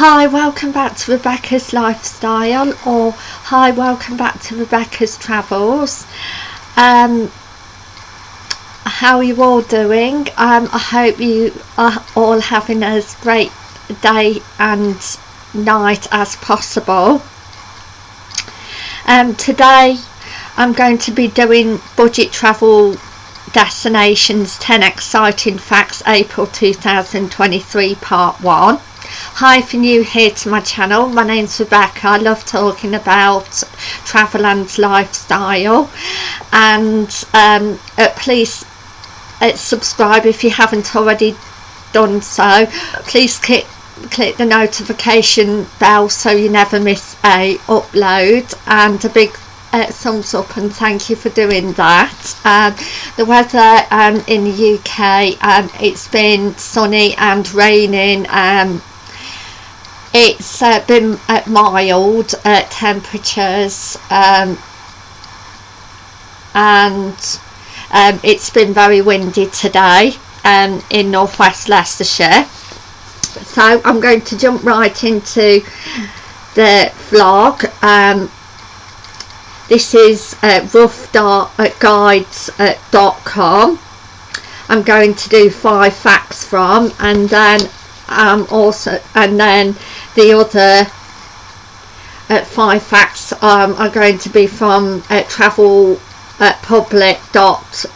Hi, welcome back to Rebecca's Lifestyle or hi, welcome back to Rebecca's Travels. Um, how are you all doing? Um, I hope you are all having as great day and night as possible. Um, today I'm going to be doing budget travel destinations 10 exciting facts April 2023 part 1 Hi if you're new here to my channel, my name's Rebecca, I love talking about travel and lifestyle. And um, uh, please uh, subscribe if you haven't already done so, please click click the notification bell so you never miss a upload. And a big uh, thumbs up and thank you for doing that. Um, the weather um, in the UK um, it's been sunny and raining um, it's uh, been mild uh, temperatures um, and um, it's been very windy today um, in northwest Leicestershire. So I'm going to jump right into the vlog. Um, this is uh, roughguides.com I'm going to do five facts from and then um, also and then the other uh, five facts um, are going to be from uh, travel at public.co.uk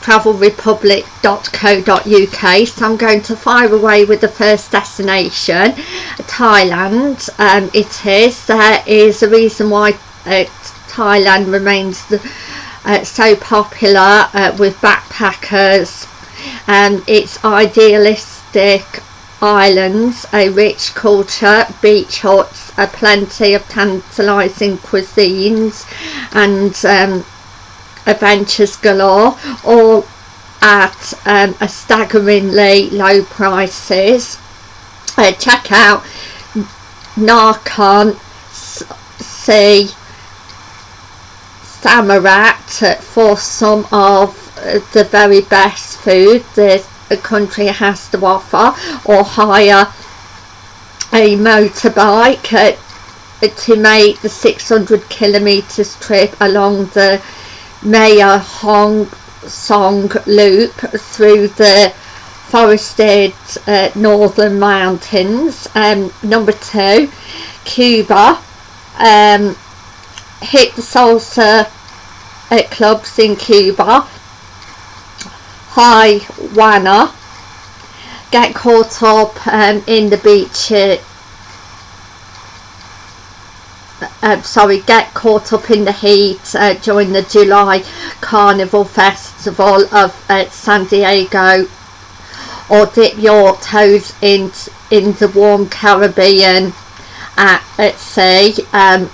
travelrepublic.co.uk so I'm going to fire away with the first destination Thailand. Um, it is there is a reason why uh, Thailand remains the, uh, so popular uh, with backpackers. And its idealistic islands a rich culture beach huts a plenty of tantalizing cuisines and um, adventures galore all at um, a staggeringly low prices. Uh, check out Nakhon Si Samarat for some of the very best food the, country has to offer or hire a motorbike uh, to make the 600 kilometers trip along the Mae Hong Son Loop through the forested uh, northern mountains. Um, number two, Cuba. Um, hit the salsa at clubs in Cuba. Havana. Get caught up um, in the beach uh, uh, sorry, get caught up in the heat uh, during the July Carnival Festival of uh, San Diego or dip your toes in, in the warm Caribbean at, at sea um,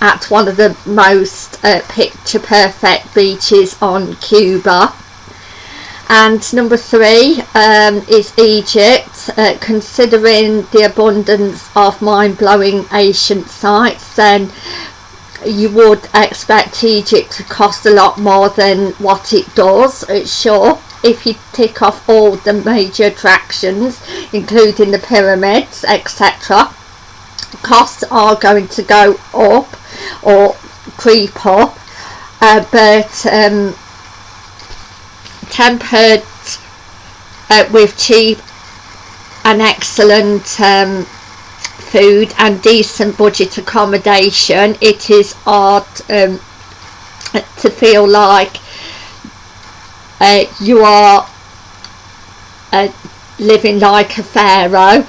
at one of the most uh, picture perfect beaches on Cuba. And number three um, is Egypt uh, considering the abundance of mind-blowing ancient sites then you would expect Egypt to cost a lot more than what it does sure. If you tick off all the major attractions including the pyramids etc costs are going to go up or creep up uh, but um, tempered uh, with cheap and excellent um, food and decent budget accommodation. It is hard um, to feel like uh, you are uh, living like a pharaoh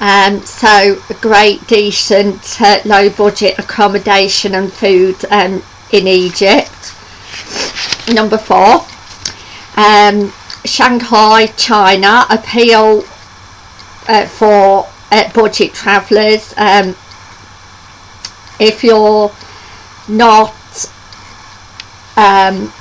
um, so great decent uh, low budget accommodation and food um, in Egypt number four um, Shanghai, China appeal uh, for uh, budget travellers. Um, if you're not um,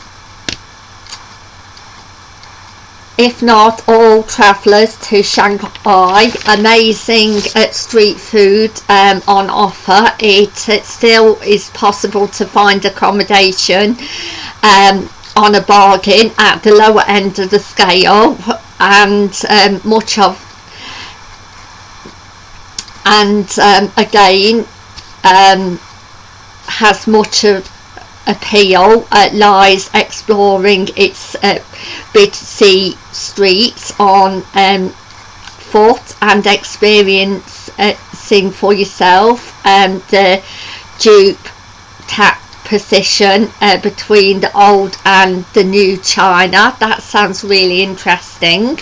if not all travellers to Shanghai amazing uh, street food um, on offer. It, it, still is possible to find accommodation um, on a bargain at the lower end of the scale and um, much of and um, again um, has much of appeal uh, lies exploring its uh, busy streets on um, foot and experiencing for yourself um, the dupe tap position uh, between the old and the new China. That sounds really interesting.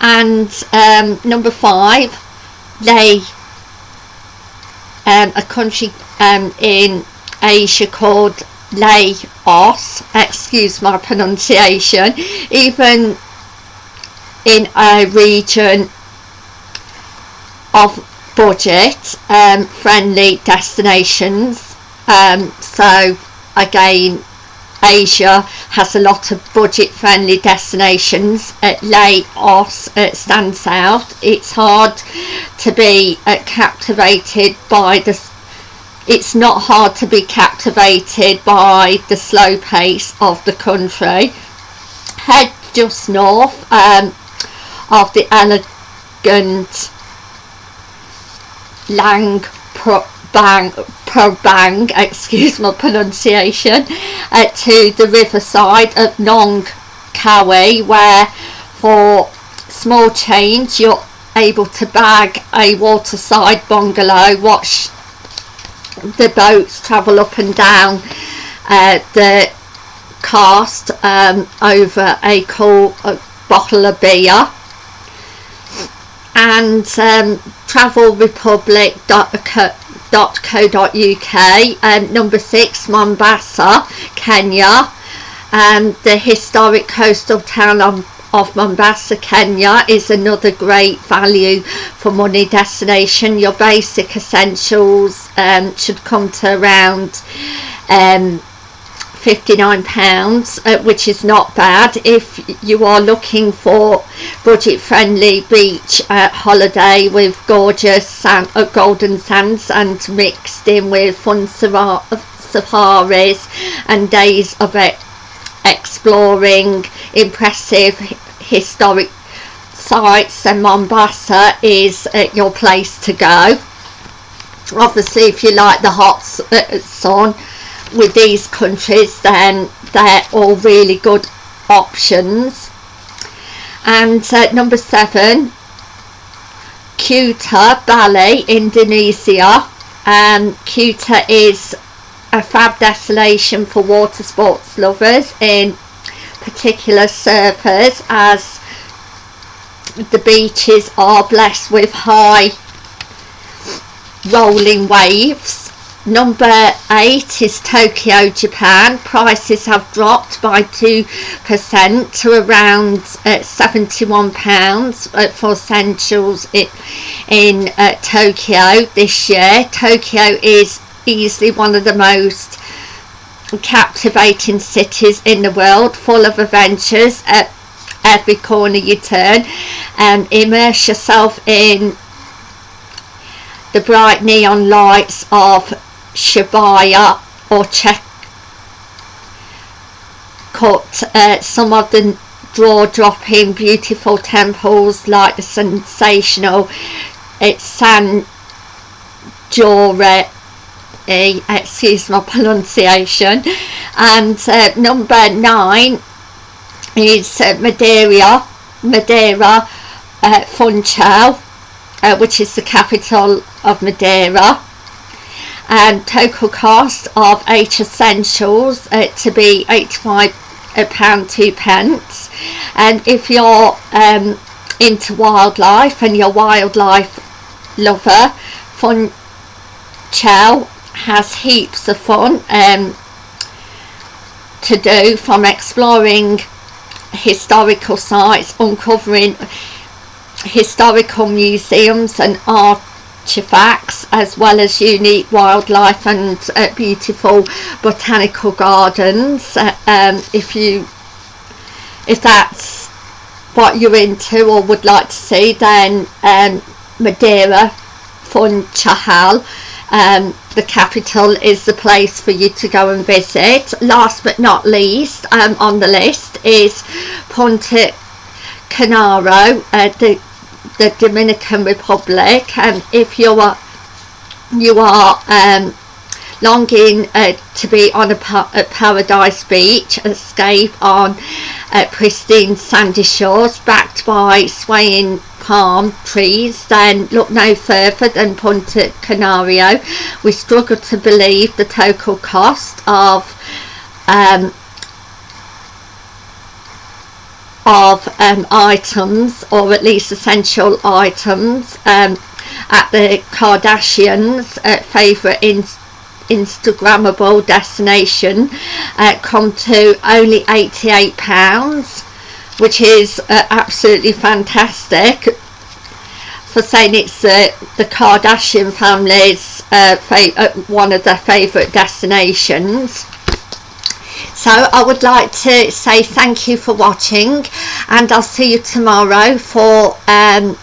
And um, number five they um, a country um, in Asia called Laos, excuse my pronunciation, even in a region of budget um, friendly destinations. Um, so again, Asia has a lot of budget friendly destinations. At Laos it stands out. It's hard to be uh, captivated by the it's not hard to be captivated by the slow pace of the country. Head just north um, of the elegant Lang Prabang, Prabang excuse my pronunciation, uh, to the riverside of Nong Kawi where for small change you're able to bag a waterside bungalow, watch the boats travel up and down uh, the cast um, over a cool a bottle of beer. And um, travelrepublic.co.uk and number six Mombasa Kenya and the historic coastal town of of Mombasa, Kenya is another great value for money destination. Your basic essentials um, should come to around um, 59 pounds uh, which is not bad if you are looking for budget friendly beach uh, holiday with gorgeous sand, uh, golden sands and mixed in with fun safaris and days of it exploring impressive historic sites and Mombasa is uh, your place to go. Obviously if you like the hot uh, sun with these countries then they're all really good options. And uh, number seven Kuta, Bali, Indonesia. Um, Kuta is a fab destination for water sports lovers in particular surfers as the beaches are blessed with high rolling waves. Number eight is Tokyo Japan. Prices have dropped by 2% to around uh, 71 pounds uh, for essentials in, in uh, Tokyo this year. Tokyo is easily one of the most captivating cities in the world full of adventures at every corner you turn and immerse yourself in the bright neon lights of Shibuya or check cut uh, some of the draw-dropping beautiful temples like the sensational it's San Jore excuse my pronunciation. And uh, number nine is uh, Madeira Madeira uh, Funchal uh, which is the capital of Madeira. And total cost of eight essentials uh, to be 85 pound two pence. And if you're um, into wildlife and you're wildlife lover Funchal has heaps of fun um, to do from exploring historical sites, uncovering historical museums and artifacts as well as unique wildlife and uh, beautiful botanical gardens. Uh, um, if you if that's what you're into or would like to see then um, Madeira Funchal um, the capital is the place for you to go and visit. Last but not least um, on the list is Ponte Canaro, uh, the, the Dominican Republic. And if you are you are um, longing uh, to be on a pa at Paradise Beach, escape on uh, pristine sandy shores backed by swaying palm trees, then look no further than Punta Canario. We struggle to believe the total cost of um, of um, items or at least essential items um, at the Kardashians' uh, favourite Instagrammable destination uh, come to only £88 which is uh, absolutely fantastic. For saying it's uh, the Kardashian family's uh, uh, one of their favourite destinations. So I would like to say thank you for watching and I'll see you tomorrow for um,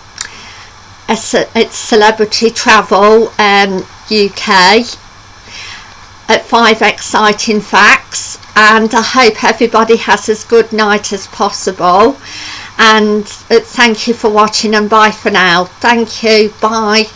a, celebrity travel um, UK at five exciting facts and I hope everybody has as good night as possible. And uh, thank you for watching and bye for now. Thank you. Bye